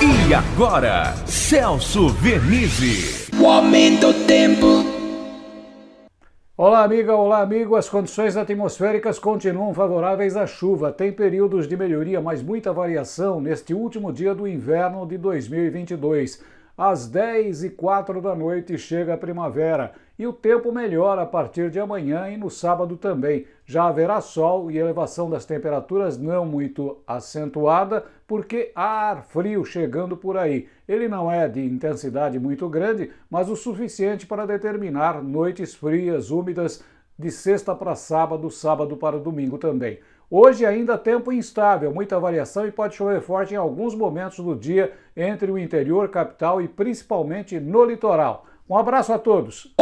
E agora, Celso Vernizzi. O aumento do tempo. Olá, amiga, olá, amigo. As condições atmosféricas continuam favoráveis à chuva. Tem períodos de melhoria, mas muita variação neste último dia do inverno de 2022. Às 10 e 4 da noite chega a primavera e o tempo melhora a partir de amanhã e no sábado também. Já haverá sol e elevação das temperaturas não muito acentuada, porque há ar frio chegando por aí. Ele não é de intensidade muito grande, mas o suficiente para determinar noites frias, úmidas, de sexta para sábado, sábado para domingo também. Hoje ainda tempo instável, muita variação e pode chover forte em alguns momentos do dia entre o interior, capital e principalmente no litoral. Um abraço a todos.